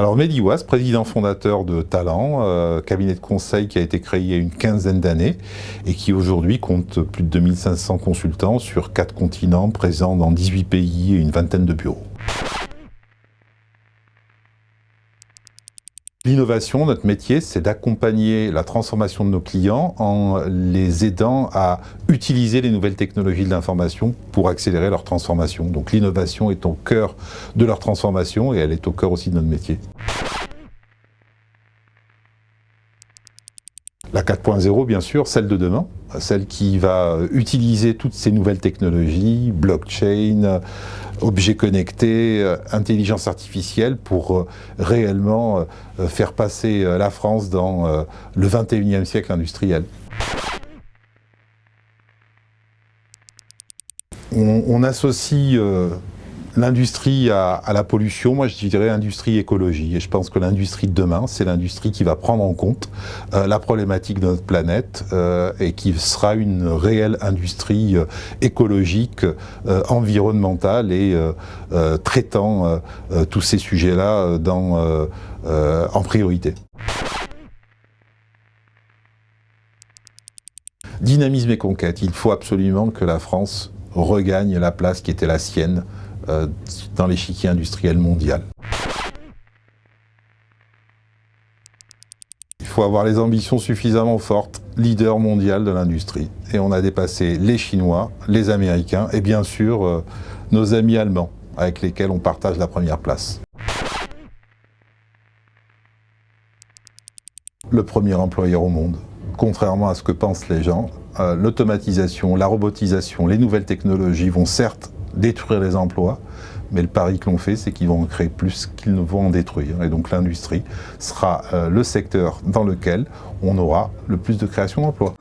Alors Mediwas, président fondateur de Talent, euh, cabinet de conseil qui a été créé il y a une quinzaine d'années et qui aujourd'hui compte plus de 2500 consultants sur quatre continents, présents dans 18 pays et une vingtaine de bureaux. L'innovation, notre métier, c'est d'accompagner la transformation de nos clients en les aidant à utiliser les nouvelles technologies de l'information pour accélérer leur transformation. Donc l'innovation est au cœur de leur transformation et elle est au cœur aussi de notre métier. La 4.0, bien sûr, celle de demain, celle qui va utiliser toutes ces nouvelles technologies, blockchain, objets connectés, euh, intelligence artificielle, pour euh, réellement euh, faire passer la France dans le 21e siècle industriel. On, associe l'industrie à, la pollution, moi je dirais industrie écologie. Et je pense que l'industrie de demain, c'est l'industrie qui va prendre en compte euh, la problématique de notre planète euh, et qui sera une réelle industrie euh, écologique, environnementale et traitant tous ces sujets-là en priorité. Dynamisme et conquête, il faut absolument que la France regagne la place qui était la sienne dans l'échiquier industriel mondial. Il faut avoir les ambitions suffisamment fortes, leader mondial de l'industrie. Et on a dépassé les Chinois, les Américains et bien sûr euh, nos amis allemands avec lesquels on partage la première place. Le premier employeur au monde, contrairement à ce que pensent les gens, euh, l'automatisation, la robotisation, les nouvelles technologies vont certes détruire les emplois, mais le pari que l'on fait, c'est qu'ils vont en créer plus qu'ils ne vont en détruire. Et donc l'industrie sera euh, le secteur dans lequel on aura le plus de création d'emplois.